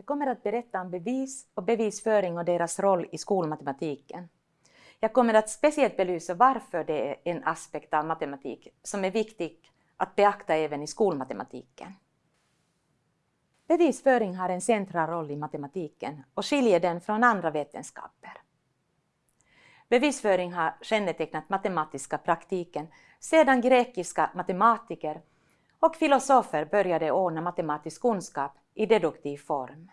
Jag kommer att berätta om bevis och bevisföring och deras roll i skolmatematiken. Jag kommer att speciellt belysa varför det är en aspekt av matematik som är viktig att beakta även i skolmatematiken. Bevisföring har en central roll i matematiken och skiljer den från andra vetenskaper. Bevisföring har kännetecknat matematiska praktiken sedan grekiska matematiker och filosofer började ordna matematisk kunskap i deduktiv form.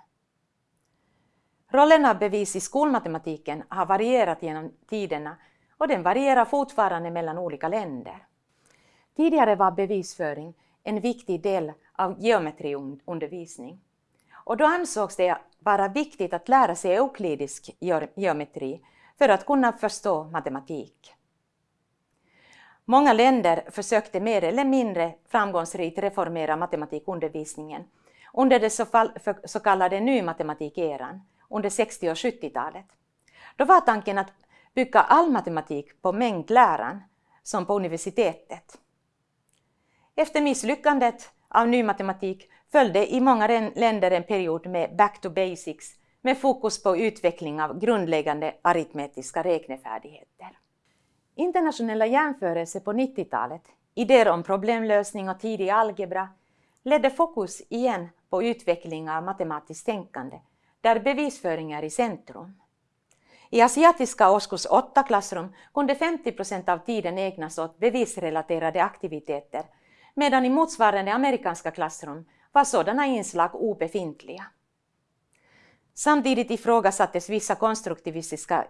Rollen av bevis i skolmatematiken har varierat genom tiderna och den varierar fortfarande mellan olika länder. Tidigare var bevisföring en viktig del av geometriundervisning. Och då ansågs det vara viktigt att lära sig euklidisk geometri för att kunna förstå matematik. Många länder försökte mer eller mindre framgångsrikt reformera matematikundervisningen under den så kallade nymatematikeran, under 60 och 70-talet. Då var tanken att bygga all matematik på mängdläran, som på universitetet. Efter misslyckandet av ny matematik följde i många länder en period med back to basics med fokus på utveckling av grundläggande aritmetiska räknefärdigheter. Internationella jämförelser på 90-talet, idéer om problemlösning och tidig algebra, ledde fokus igen på utveckling av matematiskt tänkande, där bevisföring är i centrum. I asiatiska årskurs 8-klassrum kunde 50 procent av tiden ägnas åt bevisrelaterade aktiviteter, medan i motsvarande amerikanska klassrum var sådana inslag obefintliga. Samtidigt ifrågasattes vissa konstruktivistiska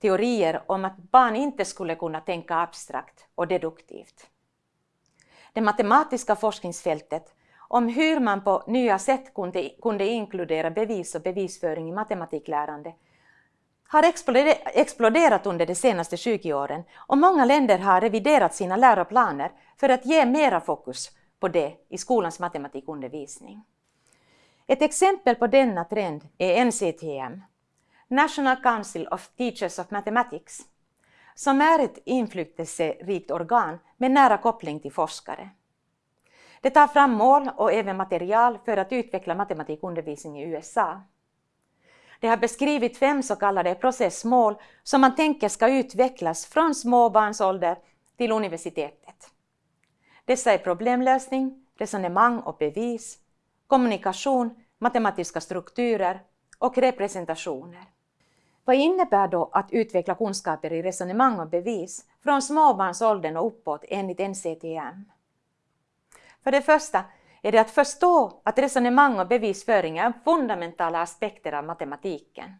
teorier om att barn inte skulle kunna tänka abstrakt och deduktivt. Det matematiska forskningsfältet om hur man på nya sätt kunde, kunde inkludera bevis och bevisföring i matematiklärande har exploderat under de senaste 20 åren och många länder har reviderat sina läroplaner för att ge mera fokus på det i skolans matematikundervisning. Ett exempel på denna trend är NCTM, National Council of Teachers of Mathematics, som är ett inflytelserikt organ med nära koppling till forskare. Det tar fram mål och även material för att utveckla matematikundervisning i USA. Det har beskrivit fem så kallade processmål som man tänker ska utvecklas från småbarnsålder till universitetet. Dessa är problemlösning, resonemang och bevis, kommunikation, matematiska strukturer och representationer. Vad innebär då att utveckla kunskaper i resonemang och bevis från småbarnsåldern och uppåt enligt NCTM? För det första är det att förstå att resonemang och bevisföring är fundamentala aspekter av matematiken.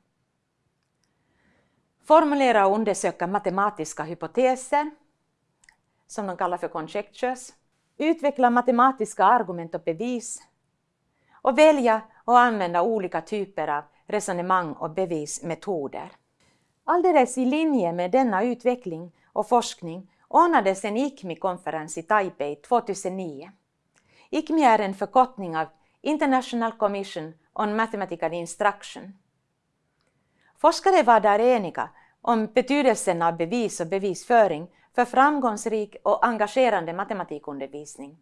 Formulera och undersöka matematiska hypoteser, som de kallar för conjectures. Utveckla matematiska argument och bevis. Och välja och använda olika typer av resonemang och bevismetoder. Alldeles i linje med denna utveckling och forskning ordnades en ICMI-konferens i Taipei 2009. ICMI är en förkortning av International Commission on Mathematical Instruction. Forskare var där eniga om betydelsen av bevis och bevisföring för framgångsrik och engagerande matematikundervisning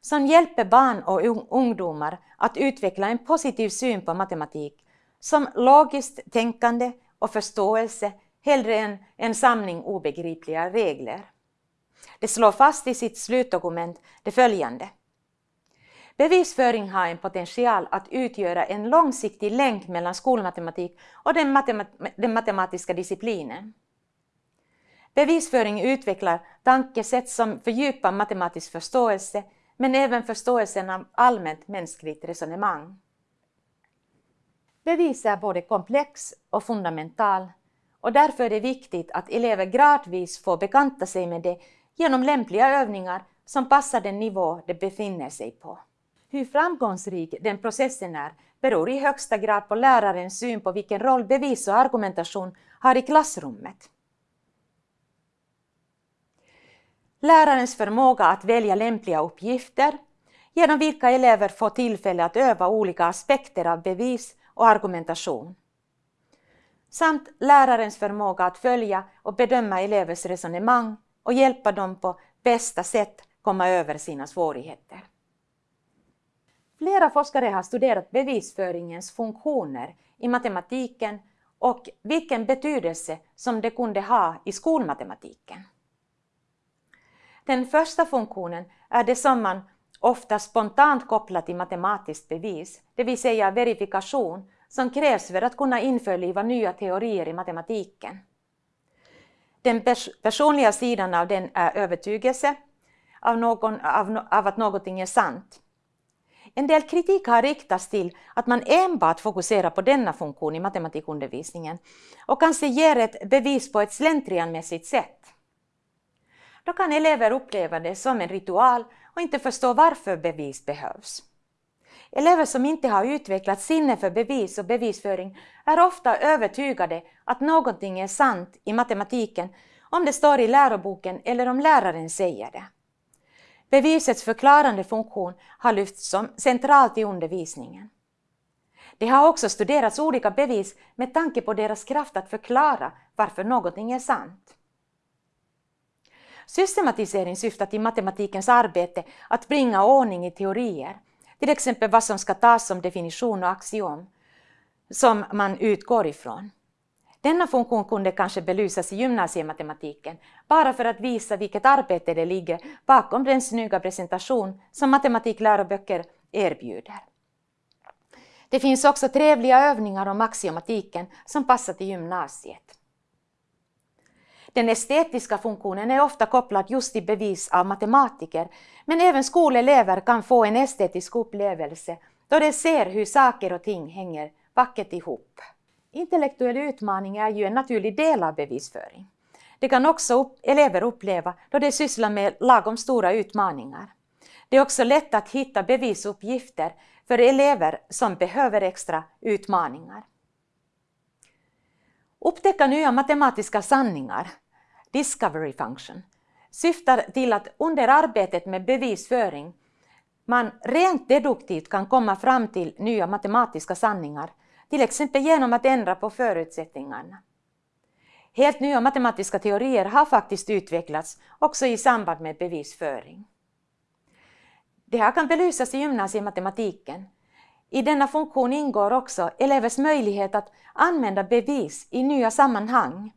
som hjälper barn och ungdomar att utveckla en positiv syn på matematik som logiskt tänkande och förståelse hellre än en samling obegripliga regler. Det slår fast i sitt slutdokument det följande. Bevisföring har en potential att utgöra en långsiktig länk mellan skolmatematik och den, matemat den matematiska disciplinen. Bevisföring utvecklar tankesätt som fördjupar matematisk förståelse men även förståelsen av allmänt mänskligt resonemang. Bevis är både komplex och fundamental och därför är det viktigt att elever gradvis får bekanta sig med det genom lämpliga övningar som passar den nivå de befinner sig på. Hur framgångsrik den processen är beror i högsta grad på lärarens syn på vilken roll bevis och argumentation har i klassrummet. Lärarens förmåga att välja lämpliga uppgifter genom vilka elever får tillfälle att öva olika aspekter av bevis och argumentation. Samt lärarens förmåga att följa och bedöma elevers resonemang och hjälpa dem på bästa sätt komma över sina svårigheter. Flera forskare har studerat bevisföringens funktioner i matematiken och vilken betydelse som det kunde ha i skolmatematiken. Den första funktionen är det som man ofta spontant kopplar till matematiskt bevis, det vill säga verifikation, som krävs för att kunna införliva nya teorier i matematiken. Den pers personliga sidan av den är övertygelse av, någon, av, av att någonting är sant. En del kritik har riktats till att man enbart fokuserar på denna funktion i matematikundervisningen och kanske ger ett bevis på ett slentrianmässigt sätt. Då kan elever uppleva det som en ritual och inte förstå varför bevis behövs. Elever som inte har utvecklat sinne för bevis och bevisföring är ofta övertygade att någonting är sant i matematiken om det står i läroboken eller om läraren säger det. Bevisets förklarande funktion har lyfts som centralt i undervisningen. Det har också studerats olika bevis med tanke på deras kraft att förklara varför någonting är sant. Systematisering syftar till matematikens arbete att bringa ordning i teorier, till exempel vad som ska tas som definition och axiom, som man utgår ifrån. Denna funktion kunde kanske belysas i gymnasiematematiken, bara för att visa vilket arbete det ligger bakom den snygga presentation som matematikläroböcker erbjuder. Det finns också trevliga övningar om axiomatiken som passar till gymnasiet. Den estetiska funktionen är ofta kopplad just till bevis av matematiker, men även skolelever kan få en estetisk upplevelse då de ser hur saker och ting hänger vackert ihop. Intellektuell utmaning är ju en naturlig del av bevisföring. Det kan också upp, elever uppleva då de sysslar med lagom stora utmaningar. Det är också lätt att hitta bevisuppgifter för elever som behöver extra utmaningar. Upptäcka nya matematiska sanningar, discovery function, syftar till att under arbetet med bevisföring man rent deduktivt kan komma fram till nya matematiska sanningar till exempel genom att ändra på förutsättningarna. Helt nya matematiska teorier har faktiskt utvecklats också i samband med bevisföring. Det här kan belysas i gymnasiematematiken. I denna funktion ingår också elevers möjlighet att använda bevis i nya sammanhang.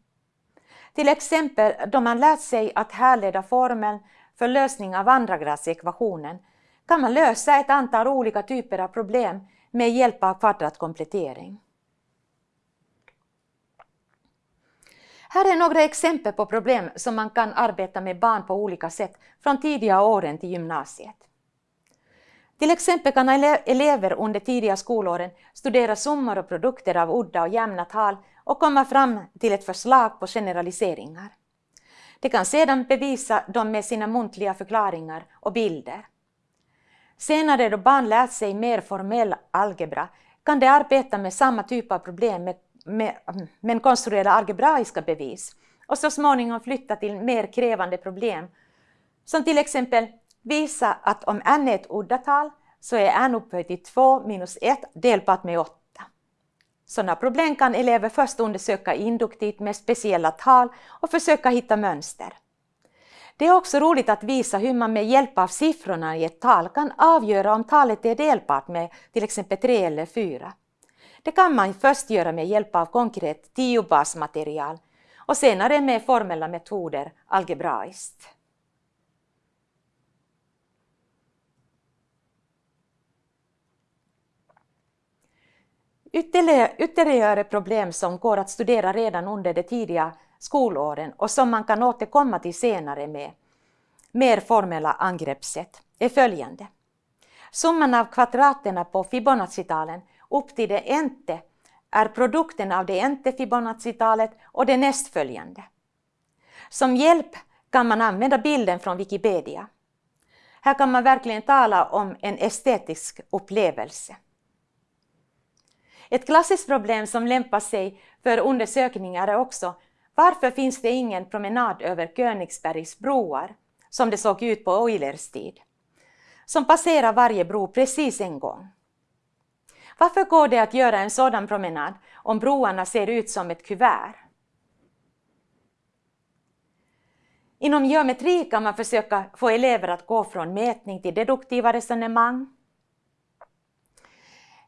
Till exempel då man lärt sig att härleda formeln för lösning av andragradsekvationen kan man lösa ett antal olika typer av problem med hjälp av kvadratkomplettering. Här är några exempel på problem som man kan arbeta med barn på olika sätt från tidiga åren till gymnasiet. Till exempel kan elever under tidiga skolåren studera summor och produkter av udda och jämna tal och komma fram till ett förslag på generaliseringar. De kan sedan bevisa dem med sina muntliga förklaringar och bilder. Senare då barn lärt sig mer formell algebra kan de arbeta med samma typ av problem med, med, men konstruera algebraiska bevis och så småningom flytta till mer krävande problem som till exempel visa att om n är ett uddatal så är n upphöjt till 2 minus 1 delbart med 8. Sådana problem kan elever först undersöka induktivt med speciella tal och försöka hitta mönster. Det är också roligt att visa hur man med hjälp av siffrorna i ett tal kan avgöra om talet är delbart med till exempel 3 eller 4. Det kan man först göra med hjälp av konkret tiobasmaterial och senare med formella metoder algebraiskt. Ytterligare problem som går att studera redan under det tidiga skolåren och som man kan återkomma till senare med mer formella angreppssätt är följande. Summan av kvadraterna på Fibonacci-talen upp till det ente är produkten av det ente Fibonacci-talet och det nästföljande. Som hjälp kan man använda bilden från Wikipedia. Här kan man verkligen tala om en estetisk upplevelse. Ett klassiskt problem som lämpar sig för undersökningar är också varför finns det ingen promenad över Königsbergs broar, som det såg ut på Eulers tid, som passerar varje bro precis en gång? Varför går det att göra en sådan promenad om broarna ser ut som ett kuvert? Inom geometri kan man försöka få elever att gå från mätning till deduktiva resonemang.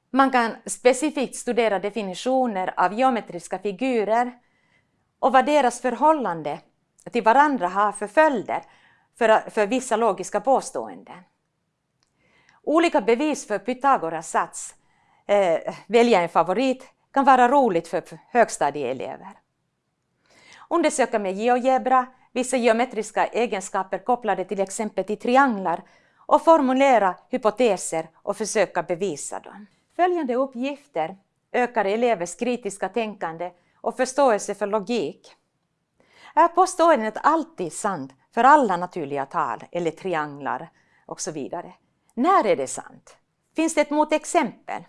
Man kan specifikt studera definitioner av geometriska figurer och vad deras förhållande till varandra har för följder för, för vissa logiska påståenden. Olika bevis för Pythagoras sats, eh, välja en favorit, kan vara roligt för högstadieelever. Undersöka med GeoGebra vissa geometriska egenskaper kopplade till exempel till trianglar och formulera hypoteser och försöka bevisa dem. Följande uppgifter ökar elevers kritiska tänkande och förståelse för logik. Är påståendet alltid sant för alla naturliga tal eller trianglar och så vidare? När är det sant? Finns det ett motexempel?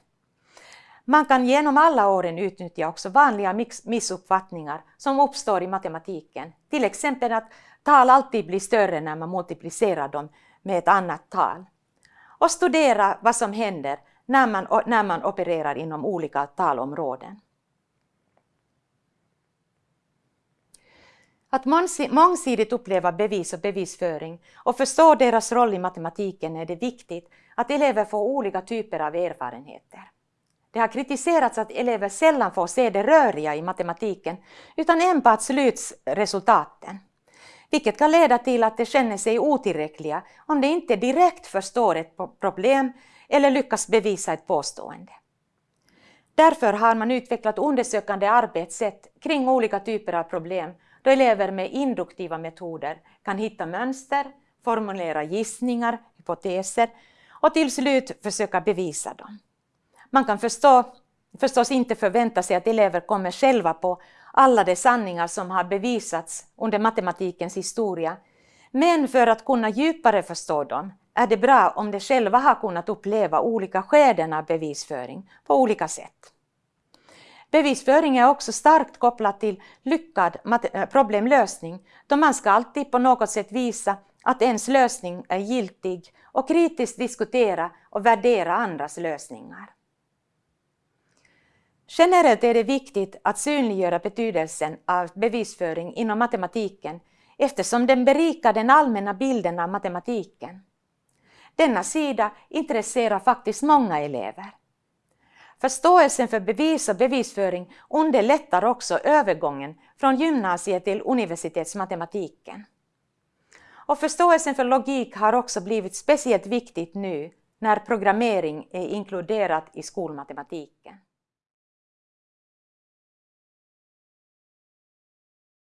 Man kan genom alla åren utnyttja också vanliga missuppfattningar som uppstår i matematiken. Till exempel att tal alltid blir större när man multiplicerar dem med ett annat tal. Och studera vad som händer när man, när man opererar inom olika talområden. Att mångsidigt uppleva bevis och bevisföring och förstå deras roll i matematiken är det viktigt att elever får olika typer av erfarenheter. Det har kritiserats att elever sällan får se det röriga i matematiken utan enbart slutresultaten. Vilket kan leda till att de känner sig otillräckliga om de inte direkt förstår ett problem eller lyckas bevisa ett påstående. Därför har man utvecklat undersökande arbetssätt kring olika typer av problem då elever med induktiva metoder kan hitta mönster, formulera gissningar, hypoteser och till slut försöka bevisa dem. Man kan förstå, förstås inte förvänta sig att elever kommer själva på alla de sanningar som har bevisats under matematikens historia, men för att kunna djupare förstå dem är det bra om de själva har kunnat uppleva olika skeden av bevisföring på olika sätt. Bevisföring är också starkt kopplat till lyckad eh, problemlösning, då man ska alltid på något sätt visa att ens lösning är giltig och kritiskt diskutera och värdera andras lösningar. Generellt är det viktigt att synliggöra betydelsen av bevisföring inom matematiken eftersom den berikar den allmänna bilden av matematiken. Denna sida intresserar faktiskt många elever. Förståelsen för bevis och bevisföring underlättar också övergången från gymnasiet till universitetsmatematiken. Och förståelsen för logik har också blivit speciellt viktigt nu när programmering är inkluderat i skolmatematiken.